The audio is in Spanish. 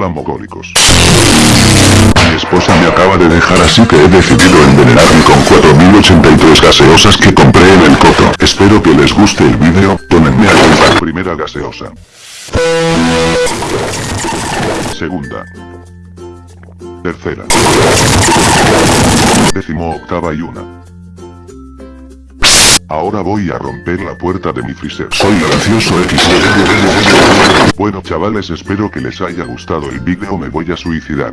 Hola. Mi esposa me acaba de dejar así que he decidido envenenarme con 4083 gaseosas que compré en el coto. Espero que les guste el vídeo, tómenme a la primera gaseosa. Segunda. Tercera. Décimo octava y una. Ahora voy a romper la puerta de mi freezer. Soy gracioso X. Bueno chavales espero que les haya gustado el vídeo me voy a suicidar.